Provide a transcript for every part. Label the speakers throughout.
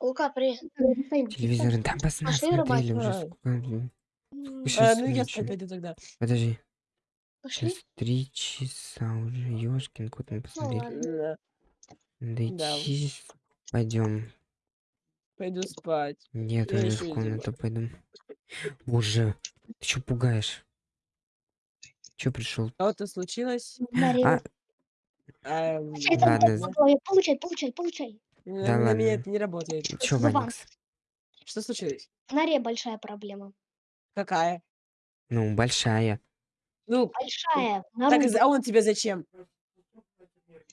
Speaker 1: Лука, привет.
Speaker 2: Телевизор, да нас
Speaker 1: Пошли
Speaker 2: смотрели
Speaker 1: рыбачить.
Speaker 2: уже.
Speaker 3: А.
Speaker 2: сколько, блин.
Speaker 3: А, ну я пойду тогда.
Speaker 2: Подожди,
Speaker 1: Пошли?
Speaker 2: сейчас три часа уже. Ёшкин кот мы посмотрели.
Speaker 1: ладно.
Speaker 3: Да,
Speaker 2: Дойти. Пойдем.
Speaker 3: пойду спать.
Speaker 2: Нет,
Speaker 3: Я
Speaker 2: в
Speaker 3: иди.
Speaker 2: комнату пойду. Боже, ты чё пугаешь? Чё пришел?
Speaker 3: Что-то случилось?
Speaker 2: А,
Speaker 3: А,
Speaker 1: там
Speaker 2: Ладно.
Speaker 1: Получай, получай, получай.
Speaker 3: На,
Speaker 2: Да
Speaker 3: на
Speaker 2: ладно.
Speaker 3: меня это не работает.
Speaker 2: чё,
Speaker 1: Вован.
Speaker 2: Ваникс?
Speaker 3: Что случилось?
Speaker 1: В норе большая проблема.
Speaker 3: Какая?
Speaker 2: Ну, большая.
Speaker 3: Ну,
Speaker 1: Большая. в
Speaker 3: так, а он тебе зачем?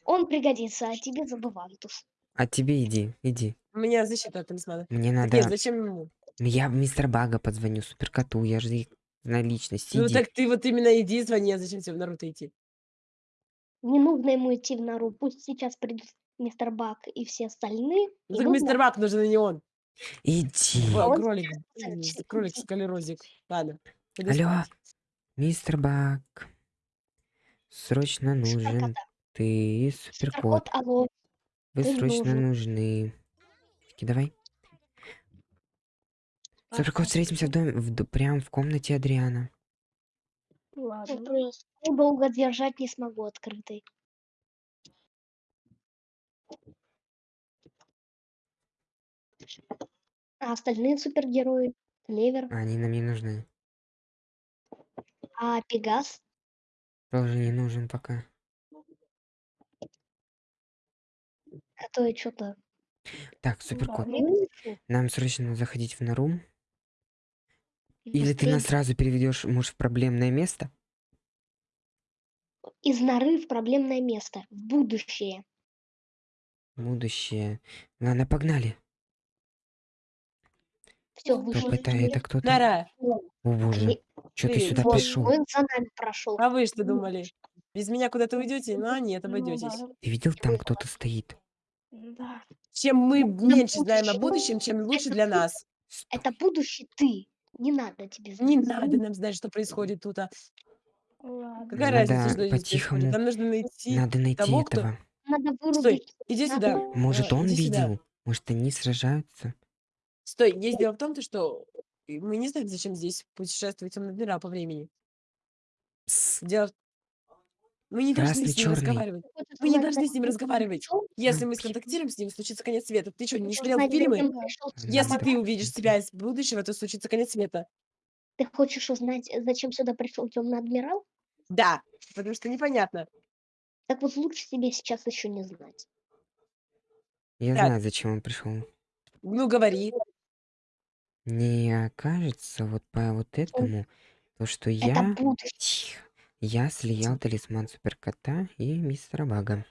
Speaker 1: Он пригодится, а тебе забывантус.
Speaker 2: А тебе иди, иди.
Speaker 3: У меня защита от талисмана.
Speaker 2: Мне
Speaker 3: Так
Speaker 2: надо...
Speaker 3: нет, зачем ему?
Speaker 2: Я мистер Бага позвоню, суперкоту, я же их на личность.
Speaker 3: Ну
Speaker 2: Иди.
Speaker 3: так ты вот именно иди звони, а зачем тебе в Наруто идти?
Speaker 1: Не нужно ему идти в нору. Пусть сейчас придут мистер Бак и все остальные.
Speaker 3: Ну
Speaker 1: и
Speaker 3: так
Speaker 1: нужно-
Speaker 3: мистер Бак нужен, а не он.
Speaker 2: Иди.
Speaker 1: Он
Speaker 3: кролик.
Speaker 1: сейчас
Speaker 3: м,
Speaker 1: спустится.
Speaker 3: Кролик скалерозик. Ладно. пойду
Speaker 2: Алло,
Speaker 3: спать.
Speaker 2: мистер Баг. Срочно нужен
Speaker 1: Суперкота.
Speaker 2: ты и суперкот.
Speaker 1: Суперкот, алло.
Speaker 2: Вы
Speaker 1: ты
Speaker 2: срочно
Speaker 1: нужен.
Speaker 2: нужны. Таки, Давай. Суперкот, встретимся в доме, в д- прям в комнате Адриана.
Speaker 1: Ладно. Долго держать не смогу открытой. А остальные супергерои? Клевер,
Speaker 2: Они нам не нужны.
Speaker 1: а Пегас?
Speaker 2: Тоже не нужен пока.
Speaker 1: А то и что-то...
Speaker 2: Так, суперкот, нам срочно заходить в нору. Или ты нас сразу переведешь, может, в проблемное место?
Speaker 1: Из норы в проблемное место. В будущее.
Speaker 2: Будущее. Ладно, погнали.
Speaker 1: Все,
Speaker 2: Кто
Speaker 1: вышли.
Speaker 2: это? Это кто-то?
Speaker 3: Нара,
Speaker 2: О боже, что ты сюда
Speaker 1: Вот,
Speaker 2: пришел?
Speaker 1: Он за нами прошел.
Speaker 3: а вы что думали? Без меня куда-то уйдете? Ну, а нет, обойдетесь.
Speaker 2: Ты видел, там кто-то стоит?
Speaker 1: Да.
Speaker 3: Чем мы
Speaker 1: Ну,
Speaker 3: меньше знаем о будущем, чем лучше
Speaker 1: это
Speaker 3: для нас.
Speaker 1: Это будущее ты. Не надо тебе знать.
Speaker 3: Не надо нам знать, что происходит тут. а. Какая
Speaker 2: Надо
Speaker 3: разница, что здесь
Speaker 2: по-тихому-
Speaker 3: происходит? Нам нужно найти...
Speaker 2: Надо найти
Speaker 3: того, кто-
Speaker 2: этого.
Speaker 1: Надо
Speaker 3: Стой,
Speaker 1: вырубить.
Speaker 3: иди
Speaker 1: надо
Speaker 3: сюда.
Speaker 2: Может,
Speaker 3: э,
Speaker 2: он
Speaker 3: иди сюда.
Speaker 2: видел? Может, они сражаются?
Speaker 3: Стой, есть дело в том, то, что мы не знаем, зачем здесь путешествовать темные мира по времени.
Speaker 2: Пс,
Speaker 3: Дело... в- Мы не должны
Speaker 2: Красный,
Speaker 3: с ним
Speaker 2: чёрный.
Speaker 3: разговаривать. Мы не должны с ним разговаривать. Если мы сконтактируем с ним, случится конец света. Ты что, не смотрел
Speaker 1: узнать,
Speaker 3: фильмы?
Speaker 1: зачем пришёл сюда
Speaker 3: Если ты увидишь себя из будущего, то случится конец света.
Speaker 1: Ты хочешь узнать, зачем сюда пришел темный адмирал?
Speaker 3: Да, потому что непонятно.
Speaker 1: Так вот лучше тебе сейчас еще не знать.
Speaker 2: Я
Speaker 3: Так.
Speaker 2: знаю, зачем он пришел.
Speaker 3: Ну, говори.
Speaker 2: Не кажется вот по вот этому, то, что
Speaker 1: Это
Speaker 2: я...
Speaker 1: будущее.
Speaker 2: Тихо. Я слиял талисман суперкота и мистера Бага.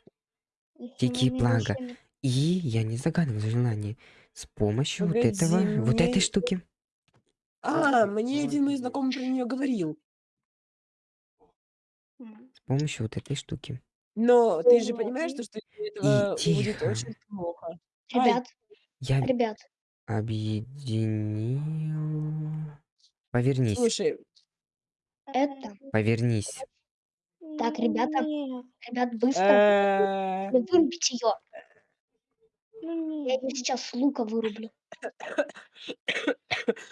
Speaker 2: Тики Плага. И я не загадывал желание. С помощью вот
Speaker 3: Погоди,
Speaker 2: этого, вот
Speaker 3: мне-
Speaker 2: этой штуки.
Speaker 3: А, мне один мой знакомый про нее говорил.
Speaker 2: С помощью вот этой штуки.
Speaker 3: Но ты же понимаешь, то, что из-за этого будет
Speaker 2: тихо.
Speaker 3: очень плохо. Ай.
Speaker 1: Ребят,
Speaker 2: Я
Speaker 1: ребят,
Speaker 2: объединил... Повернись,
Speaker 3: Слушай,
Speaker 1: это...
Speaker 2: повернись.
Speaker 1: Так, ребята, ребят, быстро. Надо Вырубить ее. Я ее сейчас с лука вырублю.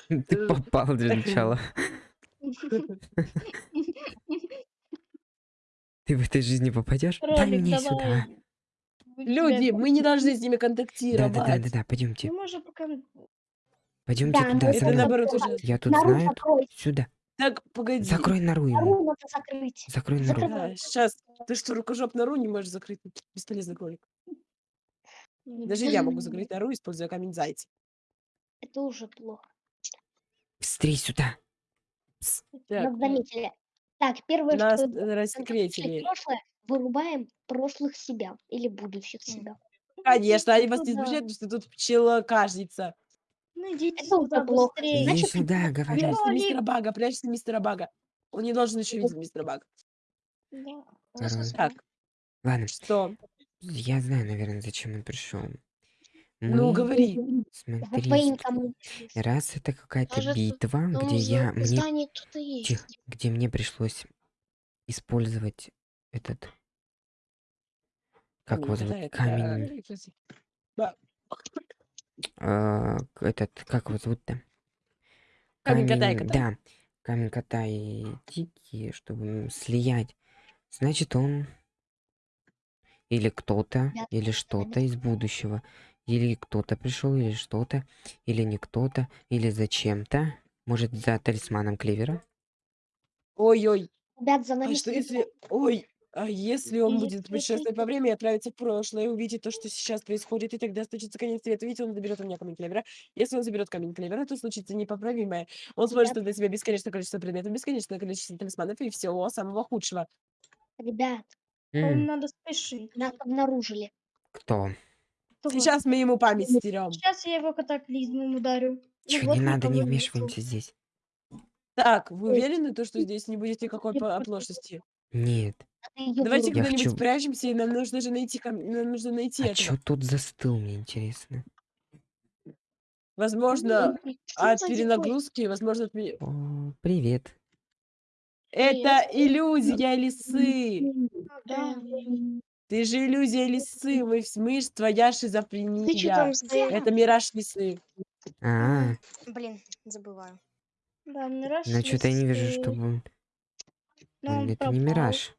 Speaker 2: Ты попал для начала. Ты в этой жизни попадешь? Дай мне сюда.
Speaker 3: Люди, мы не должны с ними
Speaker 2: Да,
Speaker 3: контактировать.
Speaker 2: да, да, да, да, пойдемте.
Speaker 4: Ну, пока...
Speaker 2: Пойдемте
Speaker 1: Да,
Speaker 2: туда,
Speaker 1: ну
Speaker 3: Это наоборот уже.
Speaker 2: Я тут знаю.
Speaker 1: закрой.
Speaker 2: Сюда.
Speaker 3: Так, погоди.
Speaker 2: Закрой нору ему.
Speaker 1: Нору надо закрыть.
Speaker 2: Закрой нору.
Speaker 1: Закрывай.
Speaker 3: сейчас. Ты что, рукожоп нору не можешь закрыть? Бесполезный кролик. Даже я могу закрыть нору, используя камень зайца.
Speaker 1: Это уже плохо.
Speaker 2: Быстрей сюда.
Speaker 3: Так,
Speaker 1: Нас заметили. Так, первое,
Speaker 3: нас
Speaker 1: что
Speaker 3: э,
Speaker 1: контактировать
Speaker 3: рассекретили.
Speaker 1: прошлое, вырубаем прошлых себя или будущих себя.
Speaker 3: Конечно, они вас не
Speaker 4: Ну
Speaker 3: замечают, потому что тут пчелокажница.
Speaker 4: Ну, идите
Speaker 1: Это
Speaker 4: сюда
Speaker 1: плохо.
Speaker 4: быстрее.
Speaker 2: Иди
Speaker 1: Значит,
Speaker 2: сюда.
Speaker 3: Прячься
Speaker 4: Кролик.
Speaker 3: мистера Бага, прячься мистера Бага. Он не должен еще видеть мистера Бага.
Speaker 4: Да.
Speaker 2: Король.
Speaker 3: Так,
Speaker 2: Ладно,
Speaker 3: что?
Speaker 2: я знаю, наверное, зачем он пришел.
Speaker 3: Ну,
Speaker 2: Мы,
Speaker 3: говори.
Speaker 1: За
Speaker 2: смотри, раз это какая-то
Speaker 1: Кажется,
Speaker 2: битва,
Speaker 1: Ну,
Speaker 2: где я мне. Тихо, где мне пришлось использовать этот как его зовут камень
Speaker 3: Да.
Speaker 2: А, к- этот, как его зовут-то?
Speaker 3: Камень кота и кота?
Speaker 2: да, камень кота и Тики, чтобы слиять. Значит, он или кто-то, или что-то из будущего, или кто-то пришел, или что-то, или не кто-то, или зачем-то. Может, за талисманом Клевера?
Speaker 3: Ой-ой.
Speaker 1: Ребят, за
Speaker 3: А
Speaker 1: нами
Speaker 3: что
Speaker 1: следят.
Speaker 3: если... Ой, а если он
Speaker 1: И
Speaker 3: будет
Speaker 1: если
Speaker 3: путешествовать
Speaker 1: ты-
Speaker 3: во времени и отправиться в прошлое, и увидит то, что сейчас происходит, и тогда случится конец света. Видите, он заберет у меня камень клевера. Если он заберет камень клевера, то случится непоправимое. Он сможет
Speaker 1: Ребят.
Speaker 3: создать себе бесконечное количество предметов, бесконечное количество талисманов и всего самого худшего.
Speaker 1: Ребят,
Speaker 4: Вам
Speaker 2: М,
Speaker 4: надо спешить.
Speaker 1: нас обнаружили.
Speaker 2: кто?
Speaker 4: Кто?
Speaker 3: Сейчас мы ему память стерем.
Speaker 4: Сейчас я его катаклизмом ударю.
Speaker 2: Чё,
Speaker 4: вот
Speaker 2: не надо, не
Speaker 4: нету.
Speaker 2: вмешиваемся здесь.
Speaker 3: Так, вы уверены, то, что здесь не будет никакой по- оплошности?
Speaker 2: Нет.
Speaker 3: Давайте.
Speaker 2: Я
Speaker 3: куда-нибудь
Speaker 2: хочу-
Speaker 3: спрячемся, и нам нужно же найти, кам- нам нужно найти
Speaker 2: А
Speaker 3: этого.
Speaker 2: чё тут застыл, мне интересно?
Speaker 3: Возможно,
Speaker 1: Что
Speaker 3: от перенагрузки, возможно, от... пере-
Speaker 2: О, привет.
Speaker 3: Это иллюзия лисы.
Speaker 4: Да.
Speaker 3: Ты же иллюзия лисы, мы, вс- мы ж твоя
Speaker 1: Ты
Speaker 3: шизофрения.
Speaker 1: там?
Speaker 3: Это мираж лисы.
Speaker 2: А,
Speaker 5: Блин, забываю.
Speaker 4: Да, мираж.
Speaker 2: ну что-то я не вижу,
Speaker 4: лисы.
Speaker 2: чтобы... он-
Speaker 4: Но
Speaker 2: М,
Speaker 4: он
Speaker 2: Это не
Speaker 4: пропал.
Speaker 2: мираж.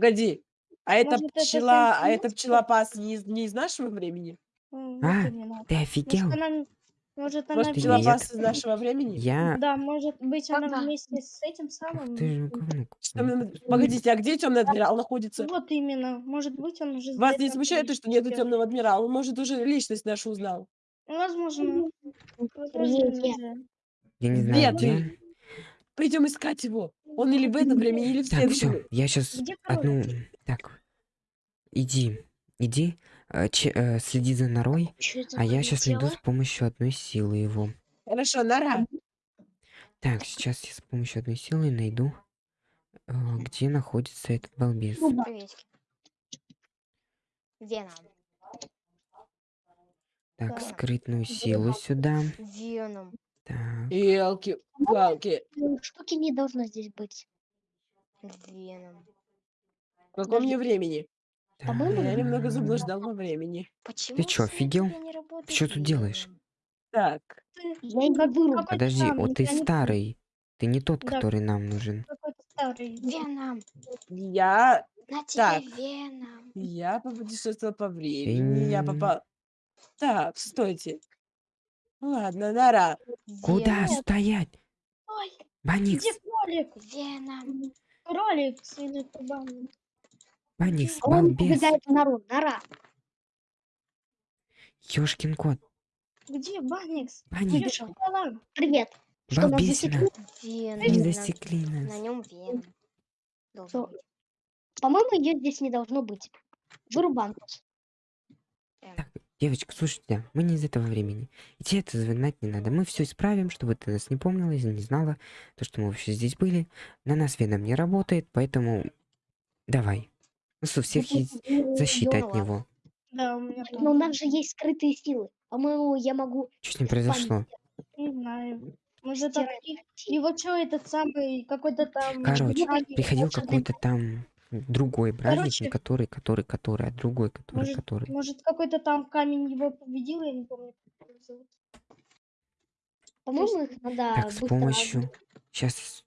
Speaker 3: Погоди, а это
Speaker 4: Может, это
Speaker 3: пчела, а
Speaker 4: сенсей
Speaker 3: это пчелопас не из, не из нашего времени?
Speaker 4: М, вот
Speaker 2: А,
Speaker 4: именно.
Speaker 2: Ты
Speaker 4: Может,
Speaker 2: офигел?
Speaker 4: она, может, она
Speaker 3: Может,
Speaker 2: Ты
Speaker 4: вместе-
Speaker 3: пчелопас из нашего времени?
Speaker 2: Я...
Speaker 4: Да, может быть, она
Speaker 5: Когда?
Speaker 4: вместе с этим
Speaker 2: Ах
Speaker 4: самым.
Speaker 2: ты же говнюк.
Speaker 3: Что мы- Погодите, а где темный адмирал находится?
Speaker 4: Вот именно. Может быть, он уже
Speaker 3: Вас не смущает то, что нету темного адмирала? Он, может, уже личность нашу узнал.
Speaker 4: Возможно. Возможно.
Speaker 2: Я не знаю,
Speaker 3: ты?
Speaker 2: где.
Speaker 3: Пойдем искать его. Он или в этом времени, или в
Speaker 2: Так, все, я сейчас
Speaker 4: Где
Speaker 2: одну... Так, иди, иди, э, че- э, следи за норой,
Speaker 1: это
Speaker 2: а я сейчас найду с помощью одной силы его.
Speaker 3: Хорошо, нора.
Speaker 2: Так, сейчас я с помощью одной силы найду, э, где находится этот балбес.
Speaker 1: Ну.
Speaker 5: Приветики. Веном.
Speaker 2: Так,
Speaker 4: Так.
Speaker 2: скрытную силу сюда.
Speaker 5: Веном.
Speaker 2: Так,
Speaker 3: Елки-палки.
Speaker 1: Ну, Штуки не должно здесь быть.
Speaker 5: Веном.
Speaker 3: В каком мне времени?
Speaker 1: По-моему,
Speaker 3: Я немного заблуждал во времени.
Speaker 5: Почему
Speaker 2: чё,
Speaker 5: все у
Speaker 2: офигел?
Speaker 5: работает
Speaker 2: Чё тут делаешь?
Speaker 3: Так,
Speaker 1: Я не
Speaker 2: Подожди, вот ты старый. Ты не тот,
Speaker 4: Да.
Speaker 2: который нам нужен.
Speaker 5: Веном.
Speaker 3: я,
Speaker 5: На тебе
Speaker 3: Так.
Speaker 5: веном.
Speaker 3: я попутешествовал по времени, я попал... Так, стойте. Ладно, нора.
Speaker 2: Куда
Speaker 5: Веном.
Speaker 2: стоять?
Speaker 4: Ой,
Speaker 2: Баникс,
Speaker 4: где кролик?
Speaker 5: Веном.
Speaker 4: Кролик или кабан?
Speaker 2: Баникс,
Speaker 1: А Он
Speaker 2: балбес,
Speaker 1: убегает в нору. Нора.
Speaker 2: ёшкин кот,
Speaker 4: Где Баникс?
Speaker 2: Баникс,
Speaker 4: Ёшкин кот.
Speaker 1: Привет. Что, нас
Speaker 2: балбесина,
Speaker 1: засекли?
Speaker 5: Веном.
Speaker 2: не
Speaker 5: На-
Speaker 2: засекли
Speaker 5: На
Speaker 2: нас.
Speaker 5: нем веном. Должен
Speaker 1: Что?
Speaker 5: быть.
Speaker 1: По-моему, ее здесь не должно быть. Вырубан.
Speaker 2: Так, девочка, слушайте, мы не из этого времени. И тебе это знать не надо. Мы все исправим, чтобы ты нас не помнила и не знала, то, что мы вообще здесь были. На нас Веном не работает, поэтому давай. У нас у всех есть защита
Speaker 5: Ну
Speaker 2: от него.
Speaker 4: Да, у меня
Speaker 1: Но у нас же есть скрытые силы. По-моему, я могу...
Speaker 2: Что с ним произошло?
Speaker 4: Не знаю. Может,
Speaker 1: стирать
Speaker 4: от них-
Speaker 1: найти.
Speaker 4: его что, этот самый, какой-то там...
Speaker 2: Короче, Приходил какой-то там другой праздник, не
Speaker 4: Короче.
Speaker 2: который, который, который, а другой, который,
Speaker 4: Может,
Speaker 2: который.
Speaker 4: может какой-то там камень его победил, я не помню, как его зовут.
Speaker 1: По-моему, их надо
Speaker 2: Так, с
Speaker 1: быстро...
Speaker 2: помощью... Сейчас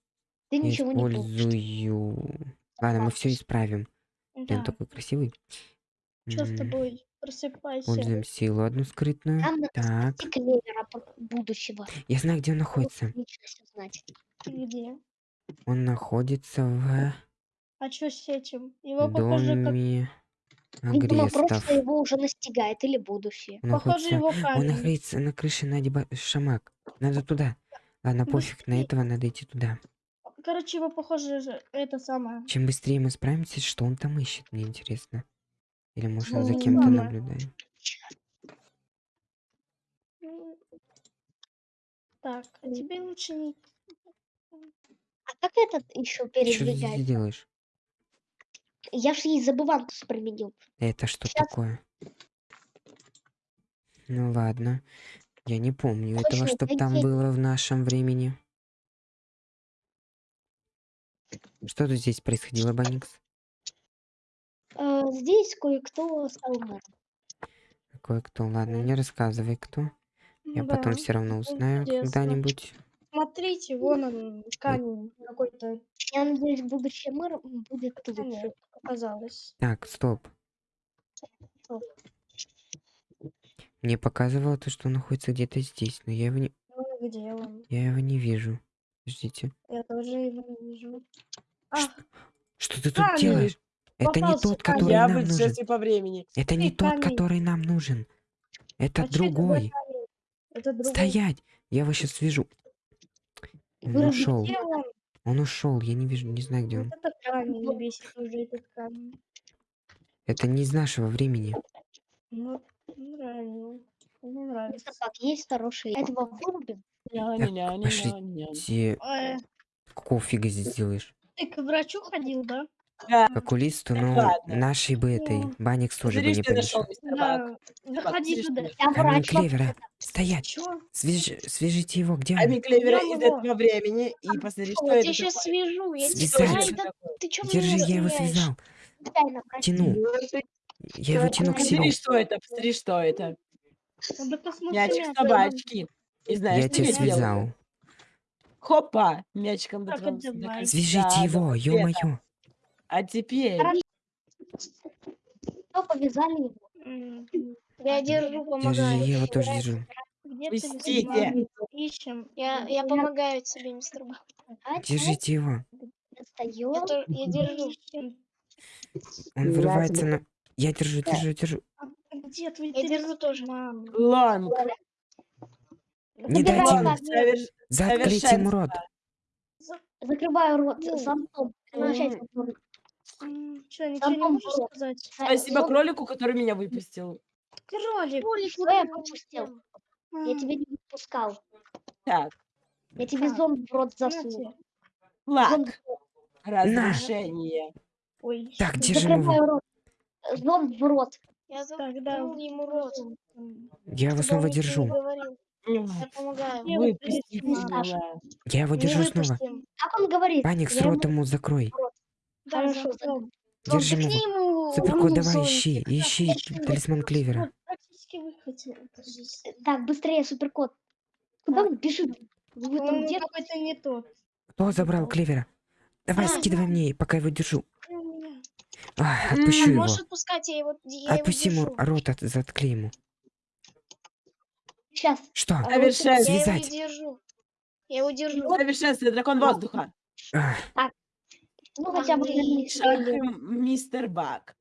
Speaker 1: Ты
Speaker 2: я
Speaker 1: ничего не получишь.
Speaker 2: использую... Ладно, мы все исправим. Ты он
Speaker 4: Да,
Speaker 2: такой красивый.
Speaker 4: что с
Speaker 2: М,
Speaker 4: тобой? Просыпайся.
Speaker 2: Пользуем силу одну скрытную.
Speaker 1: Нам надо
Speaker 2: Так,
Speaker 1: спасти клевера по- будущего.
Speaker 2: я знаю, где он находится.
Speaker 1: Личность узнать.
Speaker 4: Где?
Speaker 2: Он находится в
Speaker 4: А что с этим? Его похоже, как...
Speaker 2: доме
Speaker 1: Видимо, прошлое его уже настигает или будущее.
Speaker 2: Он
Speaker 4: Похоже,
Speaker 2: находится...
Speaker 4: его
Speaker 2: Он
Speaker 4: камень.
Speaker 2: находится на крыше Нади Ба- Шамак. Надо туда. Ладно, пофиг, на этого надо идти туда.
Speaker 4: Короче, его похоже, же- это самое.
Speaker 2: Чем быстрее мы справимся, что он там ищет, мне интересно. Или может он за
Speaker 4: Ну,
Speaker 2: кем-то наблюдает.
Speaker 4: Так, а тебе лучше не...
Speaker 1: А как этот еще
Speaker 2: Что ты делаешь?
Speaker 1: Я же ей забыванку применил.
Speaker 2: Это что
Speaker 1: Щас.
Speaker 2: такое? Ну ладно. Я не помню этого,
Speaker 1: Точно,
Speaker 2: чтоб там
Speaker 1: такие-
Speaker 2: было в нашем времени. Что тут здесь происходило, Баникс?
Speaker 1: Э, здесь кое-кто стал мэром.
Speaker 2: Кое-кто, ладно, не рассказывай, кто. Я потом
Speaker 4: Да,
Speaker 2: все равно узнаю когда-нибудь.
Speaker 4: Смотрите, вон он, камень какой-то
Speaker 1: Я надеюсь, будущий мэр будет тут.
Speaker 4: камень оказалось.
Speaker 2: Так, стоп.
Speaker 1: Стоп.
Speaker 2: Мне показывало то, что он находится где-то здесь, но я его не,
Speaker 4: Ну, где он?
Speaker 2: я его не вижу. Подождите.
Speaker 4: Я тоже его не вижу. А,
Speaker 2: Что ты тут
Speaker 4: Камень.
Speaker 2: делаешь? Это не тот, который
Speaker 3: Я
Speaker 2: нам нужен.
Speaker 3: по времени.
Speaker 2: Это не тот, который нам нужен.
Speaker 4: А
Speaker 2: другой.
Speaker 4: Это другой.
Speaker 2: Стоять! Я его сейчас вижу. Он ушел.
Speaker 4: Где он?
Speaker 2: Он ушел. Я не вижу, не знаю, где
Speaker 4: Вот
Speaker 2: он.
Speaker 4: это камень, не бесит уже этот камень.
Speaker 2: Это не из нашего времени.
Speaker 4: Ну, нравится. Мне нравится.
Speaker 1: Мистер Бак, есть хороший. Этого вырубим.
Speaker 2: Какого фига здесь делаешь?
Speaker 4: ты к врачу ходил, да?
Speaker 3: Да,
Speaker 2: К окулисту, но
Speaker 3: ладно.
Speaker 2: нашей бы этой
Speaker 4: Ну,
Speaker 2: Баникс тоже бы
Speaker 3: Смотри,
Speaker 2: не
Speaker 3: что я нашел, мистер.
Speaker 4: Да. Да
Speaker 3: Бак, что
Speaker 1: Я
Speaker 2: Камень
Speaker 1: врач.
Speaker 2: клевера. Стоять!
Speaker 4: Чё?
Speaker 2: Свяж- Свяжите его, где он?
Speaker 3: Камень клевера из этого времени. И посмотри, что
Speaker 5: Я
Speaker 3: это
Speaker 5: тебя сейчас
Speaker 3: такое.
Speaker 5: свяжу. Я
Speaker 2: Связать.
Speaker 5: Да ты чё
Speaker 2: Держи,
Speaker 5: меня
Speaker 2: я его
Speaker 5: разгоняешь?
Speaker 2: связал. Тяну. Я его тяну к
Speaker 3: Посмотри,
Speaker 2: себе.
Speaker 3: что это, посмотри, что это.
Speaker 4: Надо посмотреть.
Speaker 3: Мячик собачки. И знаешь,
Speaker 2: Я
Speaker 3: что
Speaker 2: тебя
Speaker 3: я делаю?
Speaker 2: связал.
Speaker 3: Хопа, мячиком
Speaker 4: Так,
Speaker 3: дотронулся до
Speaker 4: давай.
Speaker 3: кольца,
Speaker 2: Свяжите его, ё-моё.
Speaker 3: А теперь...
Speaker 1: Хорошо. Что повязали его?
Speaker 5: Я держу,
Speaker 2: Держи,
Speaker 5: помогаю.
Speaker 2: я его тоже держу.
Speaker 4: Где
Speaker 3: Пустите.
Speaker 4: Ищем.
Speaker 5: Я, я помогаю тебе, мистер Бак.
Speaker 2: Держите его.
Speaker 5: Я, тоже, я держу.
Speaker 2: Он вырывается на... Я держу, держу, держу.
Speaker 4: А Где твой
Speaker 5: Я держу тоже.
Speaker 3: Лонг.
Speaker 2: Не дайте ему.
Speaker 3: Соверш-
Speaker 2: Заткните ему рот.
Speaker 1: Закрываю рот
Speaker 4: Ну.
Speaker 3: М.
Speaker 4: Чё, ничего не можешь
Speaker 1: было.
Speaker 4: сказать?
Speaker 3: Спасибо
Speaker 1: Зонт-
Speaker 3: кролику, который меня выпустил.
Speaker 4: Кролик.
Speaker 5: Кролик,
Speaker 1: Что я пропустил? Я
Speaker 4: М,
Speaker 1: тебя не выпускал.
Speaker 3: Так,
Speaker 1: Я тебе
Speaker 4: Так.
Speaker 1: зонт в рот засунул.
Speaker 4: тебе.
Speaker 3: лак. Разрешение.
Speaker 4: Ой,
Speaker 2: Так,
Speaker 4: что-
Speaker 2: держим его.
Speaker 1: Рот. Зонт в рот.
Speaker 5: Я
Speaker 4: Тогда
Speaker 5: заткнул ему рот.
Speaker 4: М,
Speaker 2: Я его
Speaker 5: чтобы
Speaker 2: снова держу.
Speaker 5: говорил. Я помогаю.
Speaker 4: Я
Speaker 3: Выпустите
Speaker 4: выпустил.
Speaker 3: меня.
Speaker 2: Я его
Speaker 5: Не
Speaker 2: держу снова.
Speaker 5: выпустим.
Speaker 1: Как он говорит?
Speaker 2: Баникс,
Speaker 1: Я
Speaker 2: рот
Speaker 1: ему-
Speaker 2: ему закрой.
Speaker 4: Да,
Speaker 1: Хорошо,
Speaker 2: его.
Speaker 5: ему
Speaker 2: Суперкот,
Speaker 5: рот,
Speaker 2: давай, ищи, ищи талисман.
Speaker 4: Кажись.
Speaker 1: Так, быстрее, суперкот. Куда он бежит? Вы там
Speaker 4: Он
Speaker 1: где?
Speaker 4: какой-то не тот.
Speaker 2: Кто забрал клевера? Давай, скидывай мне, пока его держу.
Speaker 4: Меня.
Speaker 2: А, отпущу его.
Speaker 5: Можешь отпускать, я его, я
Speaker 2: Отпусти ему рот, от, заткни ему.
Speaker 1: Сейчас.
Speaker 2: Что?
Speaker 3: Совершенство.
Speaker 5: Я его держу. Я его держу.
Speaker 3: Совершенство, дракон воздуха.
Speaker 2: А,
Speaker 1: Ну, хотя бы для них.
Speaker 3: Шах, м, мистер Бак.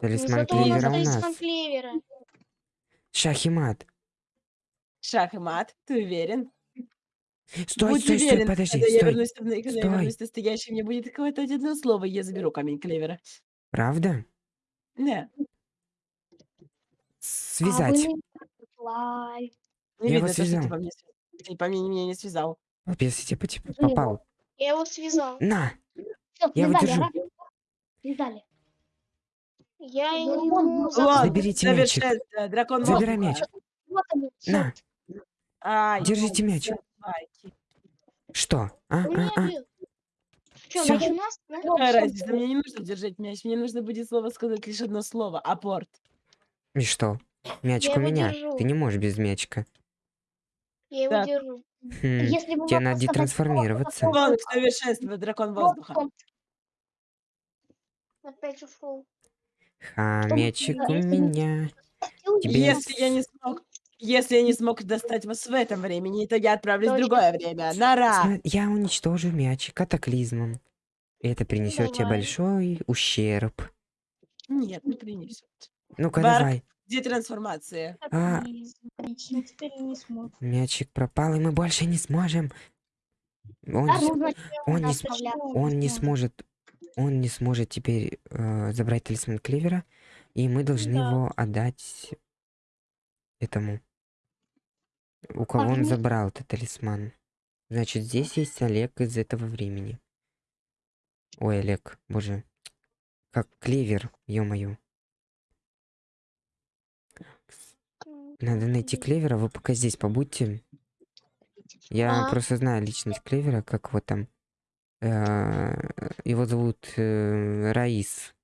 Speaker 2: талисман
Speaker 5: Зато у нас
Speaker 2: клевера у
Speaker 5: талисман
Speaker 2: нас.
Speaker 5: клевера.
Speaker 2: Шах и мат.
Speaker 3: Шах и мат, ты уверен?
Speaker 2: Стой,
Speaker 3: Будь
Speaker 2: стой, стой,
Speaker 3: уверен,
Speaker 2: подожди,
Speaker 3: когда я
Speaker 2: стой.
Speaker 3: вернусь, когда я
Speaker 2: Стой.
Speaker 3: вернусь настоящий, мне будет какое-то одно слово, и я заберу камень клевера.
Speaker 2: Правда?
Speaker 3: Не,
Speaker 2: Связать.
Speaker 1: А вы- Лай.
Speaker 3: не
Speaker 2: Я его
Speaker 3: видно, то, что
Speaker 2: связал.
Speaker 3: по мне, св- ты по мне меня не связал.
Speaker 2: Если тебе типа,
Speaker 1: Ну его.
Speaker 2: попал.
Speaker 5: Я его связал.
Speaker 2: На!
Speaker 1: Всё,
Speaker 2: Я его
Speaker 1: связали,
Speaker 2: держу.
Speaker 1: Связали.
Speaker 5: Я
Speaker 1: Ну,
Speaker 3: Лонг,
Speaker 2: Заберите мячик.
Speaker 3: совершенство, дракон
Speaker 2: Забирай мяч.
Speaker 1: Вот он,
Speaker 2: На!
Speaker 3: Ай,
Speaker 2: Держите мяч.
Speaker 3: собаки.
Speaker 2: Что? А, а, а.
Speaker 5: Чё,
Speaker 2: Всё.
Speaker 5: мяч у нас? Да?
Speaker 3: Разница, мне не нужно держать мяч, мне нужно будет слово сказать лишь одно слово. Апорт.
Speaker 2: И что? Мячик
Speaker 5: Я
Speaker 2: у
Speaker 5: его
Speaker 2: меня.
Speaker 5: держу.
Speaker 2: Ты не можешь без мячика.
Speaker 5: Я его
Speaker 3: Так.
Speaker 5: держу.
Speaker 2: Хм.
Speaker 1: Если вы
Speaker 2: Тебе надо детрансформироваться.
Speaker 1: слово,
Speaker 3: Лонг, совершенство, дракон воздуха.
Speaker 5: Опять ушел.
Speaker 2: Мячик у меня. Тебе-
Speaker 3: Если я не смог, если я не смог достать вас в этом времени, то я отправлюсь в другое время. Нара!
Speaker 2: Я уничтожу мяч катаклизмом. Это принесет тебе большой ущерб.
Speaker 3: Нет, не принесет.
Speaker 2: Ну-ка, давай.
Speaker 3: Где трансформация?
Speaker 2: А.
Speaker 4: Отлично, теперь не смог.
Speaker 2: Мячик пропал, и мы больше не сможем. Он,
Speaker 1: Да,
Speaker 2: с-
Speaker 1: нужно
Speaker 2: он, не,
Speaker 1: нас
Speaker 2: с-
Speaker 1: отправлять.
Speaker 2: он не сможет. Он не сможет теперь э, забрать талисман Клевера, и мы должны
Speaker 4: Да.
Speaker 2: его отдать этому. У кого он
Speaker 1: Парни.
Speaker 2: забрал этот талисман. Значит, здесь есть Олег из этого времени. Ой, Олег, боже. Как клевер, ё-моё. Надо найти клевера, вы пока здесь побудьте. Я
Speaker 5: А.
Speaker 2: просто знаю личность клевера, как вот там. Э, Его зовут э, Раис.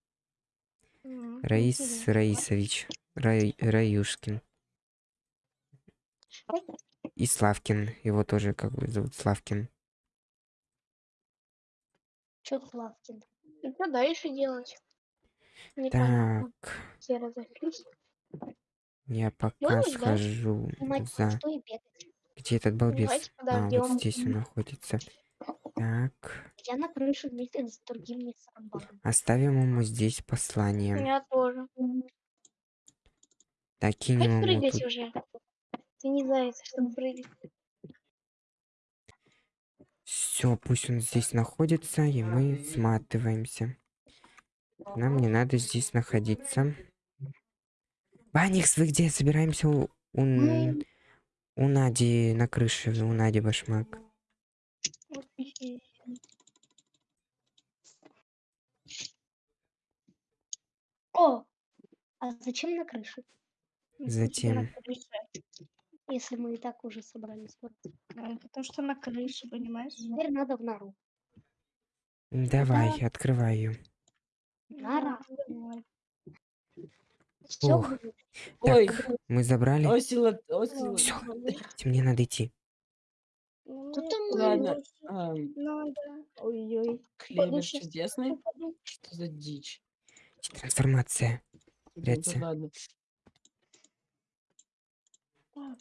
Speaker 2: Раис. Раисович. Рай- Раюшкин. И Славкин. Его тоже как бы зовут Славкин.
Speaker 1: Чё Славкин?
Speaker 5: И что дальше делать? Непонятно.
Speaker 2: Так,
Speaker 5: разошлись.
Speaker 2: Я пока
Speaker 5: да?
Speaker 2: схожу
Speaker 1: Снимать
Speaker 2: за... Где этот балбес? А, вот здесь он находится. Так,
Speaker 1: Я на крыше вместе с другим
Speaker 2: оставим ему здесь послание.
Speaker 5: Я тоже.
Speaker 2: Так, кинем
Speaker 5: Хватит
Speaker 2: ему
Speaker 5: прыгать
Speaker 2: тут.
Speaker 5: уже. Ты не заяц, чтобы прыгать.
Speaker 2: Все, пусть он здесь находится, и мы сматываемся. Нам не надо здесь находиться. Баникс, вы где? Собираемся у, у, Н- у Нади на крыше, у Нади башмак.
Speaker 1: О! А зачем на крыше?
Speaker 2: Затем.
Speaker 1: Если мы и так уже собрались.
Speaker 4: Ну, Потому что на крыше, понимаешь?
Speaker 1: Теперь надо в нору.
Speaker 2: Давай, открывай ее.
Speaker 1: Нора. Все будет.
Speaker 3: Ой,
Speaker 2: Так, мы забрали.
Speaker 3: осила, осила.
Speaker 2: Всё. Мне надо идти.
Speaker 4: Ну,
Speaker 5: Тут
Speaker 4: я
Speaker 5: там
Speaker 4: тоже
Speaker 3: Ладно. Ам,
Speaker 4: надо.
Speaker 1: Ой-ой.
Speaker 3: клевер
Speaker 4: ну, щас
Speaker 3: чудесный. Что за дичь?
Speaker 2: Трансформация.
Speaker 3: Ну, ладно.
Speaker 4: Так.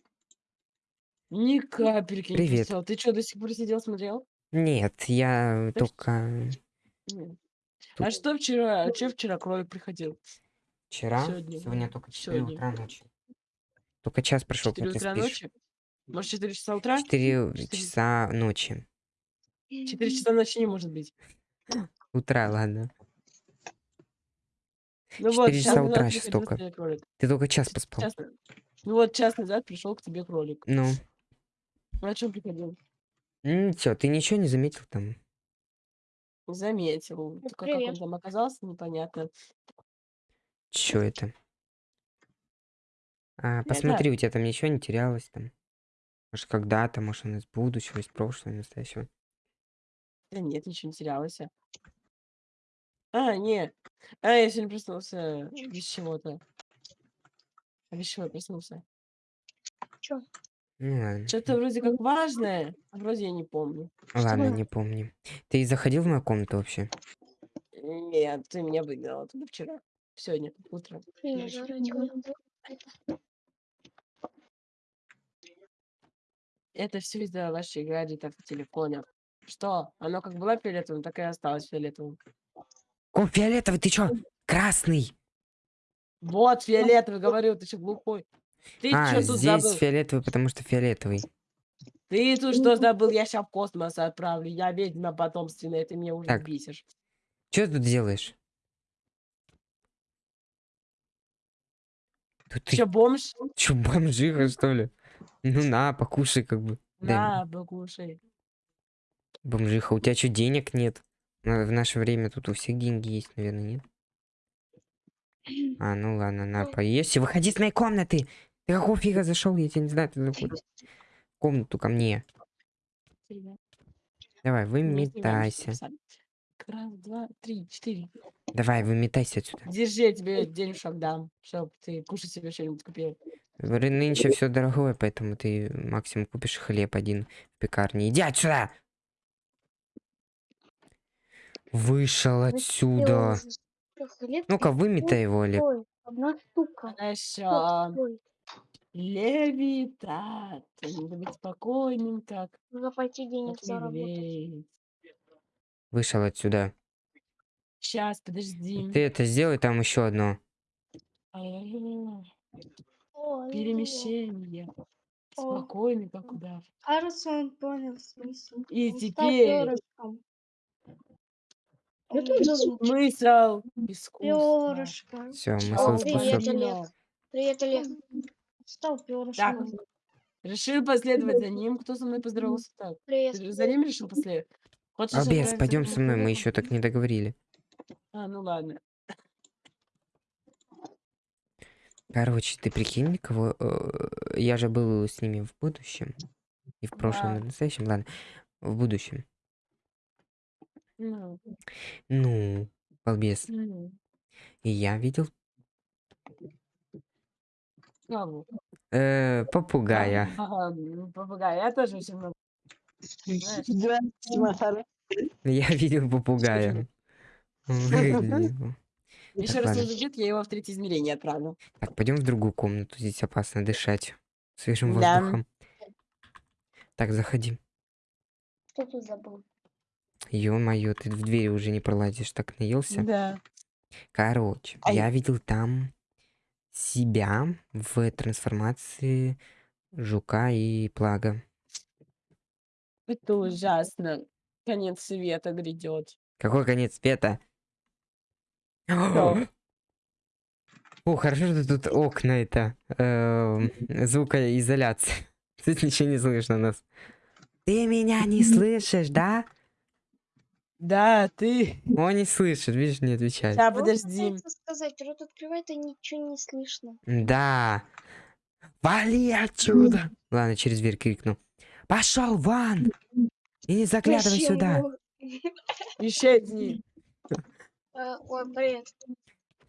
Speaker 3: Ни капельки не
Speaker 2: Привет.
Speaker 3: писал. Ты что, до сих пор сидел, смотрел?
Speaker 2: Нет, я только
Speaker 3: Нет.
Speaker 2: Тут-
Speaker 3: А что вчера? Че вчера кролик приходил?
Speaker 2: Вчера,
Speaker 3: Сегодня.
Speaker 2: сегодня только 4
Speaker 3: Сегодня.
Speaker 2: утра ночи. Только час прошел, как
Speaker 3: 4
Speaker 2: ты
Speaker 3: утра
Speaker 2: спишь.
Speaker 3: ночи? Может, 4 часа утра?
Speaker 2: 4
Speaker 3: Четыре-
Speaker 2: часа ночи.
Speaker 3: 4 часа ночи не может быть.
Speaker 2: Утра, ладно.
Speaker 3: Ну вот,
Speaker 2: Четыре
Speaker 3: час
Speaker 2: часа утра щас только. Ты только час поспал.
Speaker 3: час Ну вот, час назад пришел к тебе кролик.
Speaker 2: Ну,
Speaker 3: Ну, о чем приходил?
Speaker 2: ничего, ты ничего не заметил там?
Speaker 3: Заметил.
Speaker 5: Ну,
Speaker 3: Только как он там оказался, непонятно.
Speaker 2: Чё это? А, посмотри, у тебя там ничего не терялось там. Может, когда-то, может, он из будущего, из прошлого, из настоящего.
Speaker 3: Да нет, ничего не терялось. а. А, не. А, я сегодня проснулся без чего-то. А без чего я проснулся?
Speaker 2: Ну ладно.
Speaker 3: Что-то вроде как важное, а вроде я не помню.
Speaker 2: Ладно,
Speaker 1: было?
Speaker 2: не помню. Ты заходил в мою комнату вообще?
Speaker 3: Нет, ты меня выгнал оттуда вчера. Сегодня, утром. Это все из-за ваших гаджетов в телефоне. Что? Оно как было фиолетовым, так и осталось фиолетовым.
Speaker 2: О, фиолетовый, ты чё? Красный!
Speaker 3: Вот, фиолетовый, говорю, ты что, глухой? Ты
Speaker 2: а,
Speaker 3: что тут
Speaker 2: здесь
Speaker 3: забыл?
Speaker 2: фиолетовый, потому что фиолетовый.
Speaker 3: Ты тут что забыл? Я сейчас в космос отправлю. Я ведьма потомственная, ты меня уже
Speaker 2: Так.
Speaker 3: бесишь.
Speaker 2: Что ты тут делаешь? Ты
Speaker 3: Че, бомж?
Speaker 2: чё, бомжиха, что ли? Ну на, покушай как бы.
Speaker 3: На, покушай.
Speaker 2: Бомжиха, у тебя что, денег нет? В наше время тут у всех деньги есть, наверное, нет? А, ну ладно, на, поесть. и Выходи с моей комнаты! Ты какого фига зашел? Я тебя не знаю, ты заходишь. В комнату ко мне. Давай, выметайся.
Speaker 3: Раз, два, три, четыре.
Speaker 2: Давай, выметайся отсюда.
Speaker 3: Держи, я тебе денежек дам, чтоб ты кушать себе что-нибудь купил.
Speaker 2: Нынче все дорогое, поэтому ты максимум купишь хлеб один в пекарне. Иди отсюда! Вышел отсюда. Ну-ка, выметай его, Олег.
Speaker 1: Одна штука.
Speaker 3: Хорошо. Левитат. Надо быть спокойным, как
Speaker 5: Нужно пойти денег заработать.
Speaker 2: Вышел отсюда.
Speaker 3: Сейчас, подожди.
Speaker 2: Ты это сделай, там еще одно.
Speaker 3: А,
Speaker 4: Ой,
Speaker 3: Перемещение. Спокойный, как удав.
Speaker 4: Кажется, он понял смысл.
Speaker 3: И
Speaker 4: Он
Speaker 3: теперь
Speaker 1: за звук?
Speaker 3: смысл искусства.
Speaker 4: Перышко.
Speaker 2: Все,
Speaker 5: Привет,
Speaker 2: искусства.
Speaker 5: Олег. Привет, Олег.
Speaker 4: Стал
Speaker 3: Так,
Speaker 4: перышком.
Speaker 3: решил последовать за ним. Кто со мной поздоровался так?
Speaker 5: Привет.
Speaker 3: Ты за ним решил последовать? Хочешь отправиться
Speaker 2: пойдем со мной, мы еще так не договорили.
Speaker 3: А, ну ладно.
Speaker 2: Короче, ты прикинь, кого... э, Я же был с ними в будущем. И в прошлом, и в настоящем, ладно. В будущем.
Speaker 3: Ну,
Speaker 2: Ну, балбес.
Speaker 3: ну.
Speaker 2: И я видел
Speaker 3: Кого?
Speaker 2: Э, попугая.
Speaker 3: Ага, м, попугай. Я тоже очень много. Знаешь.
Speaker 2: Я видел попугая. Он выглядел.
Speaker 3: Еще раз он зайдет, я его в третье измерение отправлю.
Speaker 2: Так, пойдем в другую комнату. Здесь опасно дышать свежим
Speaker 3: Да.
Speaker 2: воздухом. Так, заходи.
Speaker 1: Что тут забыл?
Speaker 2: Ё-моё, ты в двери уже не пролазишь, так наелся.
Speaker 3: Да.
Speaker 2: Короче,
Speaker 3: Ай.
Speaker 2: я видел там себя в трансформации жука и плага.
Speaker 3: Это ужасно. Конец света грядет.
Speaker 2: Какой конец света? О, хорошо, что тут окна это. эм, звукоизоляция. Тут ничего не слышно нас. Ты меня не слышишь, да?
Speaker 3: Да, ты.
Speaker 2: Он не слышит, видишь, не отвечает.
Speaker 5: Вот
Speaker 3: подожди.
Speaker 5: сказать, рот открывает, и ничего не слышно.
Speaker 2: Да. Вали отсюда! Ладно, через дверь крикну. Пошел вон! И не заглядывай сюда.
Speaker 5: его?
Speaker 3: Исчезни.
Speaker 5: Э, Ой, привет.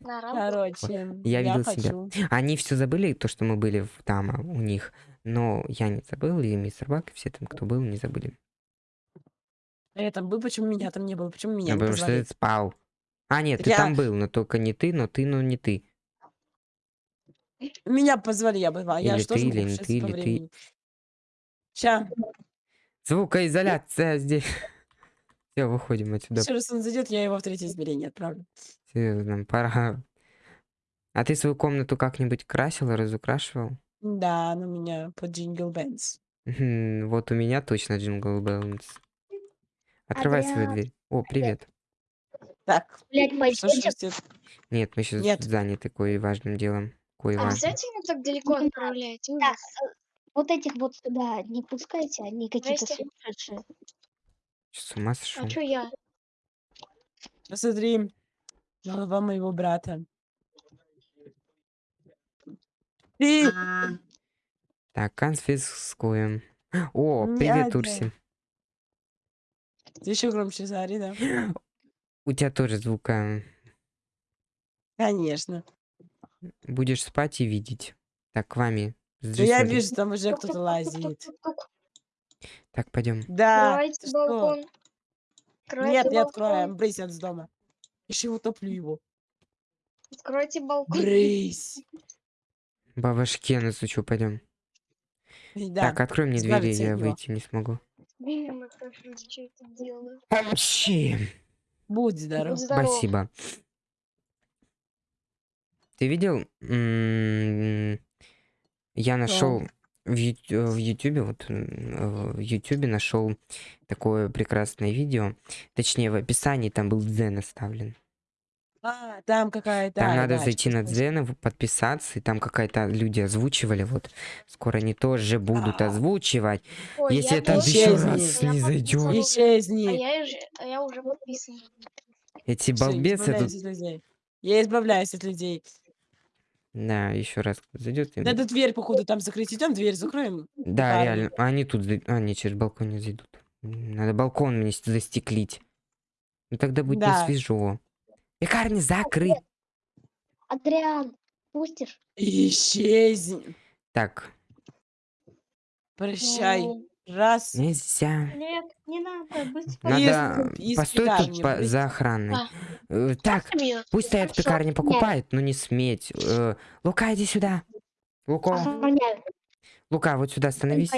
Speaker 5: На?
Speaker 3: Короче,
Speaker 2: Я видел
Speaker 3: хочу.
Speaker 2: себя. Они все забыли, то, что мы были в- там а, у них. Но я не забыл, и мистер Бак, и все там, кто был, не забыли.
Speaker 3: А я там был, почему меня там не было? Почему меня
Speaker 2: А
Speaker 3: не
Speaker 2: потому что
Speaker 3: позвали?
Speaker 2: ты спал. А, нет, ты
Speaker 3: Я-
Speaker 2: там был, но только не ты, но ты, но не ты.
Speaker 3: Меня позвали, я была. Я
Speaker 2: Или
Speaker 3: тоже
Speaker 2: ты, или не ты, или ты.
Speaker 3: Ща.
Speaker 2: Звукоизоляция здесь. Все, выходим отсюда.
Speaker 3: Еще раз он зайдет, я его в третье измерение отправлю.
Speaker 2: Серьезно, пора. А ты свою комнату как-нибудь красил, разукрашивал?
Speaker 3: Да, она у меня под Jingle Bells.
Speaker 2: Мгм, Вот у меня точно Jingle Bells. Открывай свою
Speaker 1: Адриан.
Speaker 2: дверь. О, привет.
Speaker 3: Так,
Speaker 1: пойдете?
Speaker 3: ждёт?
Speaker 2: Нет, мы сейчас
Speaker 3: Нет.
Speaker 2: заняты кое важным делом. Кое важным.
Speaker 5: Обязательно так далеко отправлять?
Speaker 1: Так,
Speaker 5: Ужас.
Speaker 1: э, вот этих вот сюда не пускайте, они какие-то сумасшедшие.
Speaker 2: С ума сошел.
Speaker 5: А чё я?
Speaker 3: Посмотри. Голова моего брата. Ты!
Speaker 2: Так, конфискуем. О, привет,
Speaker 3: надо.
Speaker 2: Урси.
Speaker 3: Ты еще громче заори, да?
Speaker 2: У тебя тоже звука.
Speaker 3: Конечно.
Speaker 2: Будешь спать и видеть. Так, к вами.
Speaker 3: Да я вижу, там уже кто-то лазит.
Speaker 2: Так, пойдем.
Speaker 3: Да.
Speaker 5: Открывайте
Speaker 3: что?
Speaker 5: балкон. Откройте
Speaker 3: Нет, не
Speaker 5: балкон.
Speaker 3: откроем. Брысь от дома. Еще утоплю его.
Speaker 5: Откройте балкон.
Speaker 3: Брысь.
Speaker 2: По башке настучу, пойдем.
Speaker 3: Да.
Speaker 2: Так, открой мне двери, я
Speaker 3: от него.
Speaker 2: выйти не смогу.
Speaker 5: Я хорошо, что это делаю.
Speaker 2: Вообще.
Speaker 3: Будь здоров.
Speaker 5: Будь здоров.
Speaker 2: Спасибо. Ты видел? М, Я нашел в Ю- э, вот в Ютубе нашел такое прекрасное видео. Точнее, в описании там был Дзен оставлен.
Speaker 3: А, там какая-то...
Speaker 2: Там
Speaker 3: а,
Speaker 2: надо
Speaker 3: да,
Speaker 2: зайти на Дзен, подписаться, и там какая-то люди озвучивали. Вот скоро они тоже будут
Speaker 3: А.
Speaker 2: озвучивать.
Speaker 5: Ой,
Speaker 2: Если
Speaker 5: я
Speaker 2: это
Speaker 5: тоже
Speaker 3: еще раз
Speaker 5: я
Speaker 2: не зайдет.
Speaker 5: А я, уже, а я уже подписан.
Speaker 2: Эти балбесы тут.
Speaker 3: избавляюсь от людей. Я избавляюсь от людей.
Speaker 2: Да, еще раз зайдет.
Speaker 3: Надо дверь, походу, там закрыть. Идем, дверь закроем.
Speaker 2: Да,
Speaker 3: Парни.
Speaker 2: реально. А Они тут... А, не, через балкон не зайдут. М, Надо балкон мне с- застеклить. Ну тогда будет
Speaker 3: Да.
Speaker 2: не свежо. Пекарня закрыт.
Speaker 1: Адриан, пустишь?
Speaker 3: Исчезни.
Speaker 2: Так,
Speaker 3: Прощай.
Speaker 1: Ну,
Speaker 3: Раз.
Speaker 2: нельзя.
Speaker 4: Нет, не надо, быть
Speaker 2: Надо...
Speaker 3: из
Speaker 2: Постой тут по- за охраной.
Speaker 5: А.
Speaker 2: Так, пусть стоят в пекарне покупают, но не сметь. Э, Лука, иди сюда. Луко. Лука, вот сюда становись.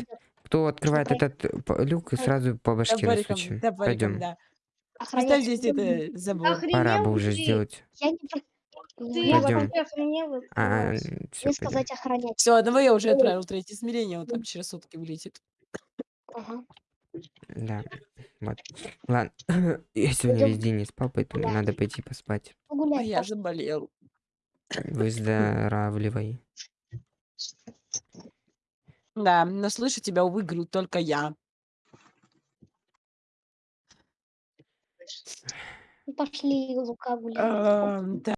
Speaker 2: Кто открывает этот э, люк, и сразу по башке
Speaker 3: топориком,
Speaker 2: Пойдем.
Speaker 3: Поставь здесь это забор.
Speaker 4: Охренел
Speaker 2: Пора бы уже сделать.
Speaker 1: Я не...
Speaker 4: Ты вообще охренел?
Speaker 2: А, все,
Speaker 1: сказать охранять.
Speaker 3: Все, одного я уже отправил третье измерение, он там через сутки вылетит.
Speaker 1: Ага.
Speaker 2: Да. Вот. Ладно. Я сегодня
Speaker 1: Пойдём.
Speaker 2: весь день не спал, поэтому
Speaker 1: Да.
Speaker 2: надо пойти поспать.
Speaker 3: А
Speaker 1: Погулять.
Speaker 3: я
Speaker 1: пошли.
Speaker 3: заболел.
Speaker 2: Выздоравливай.
Speaker 3: Да, но слышу тебя, увы, говорю только я.
Speaker 1: Пошли, Лука, гулять.
Speaker 3: Ам,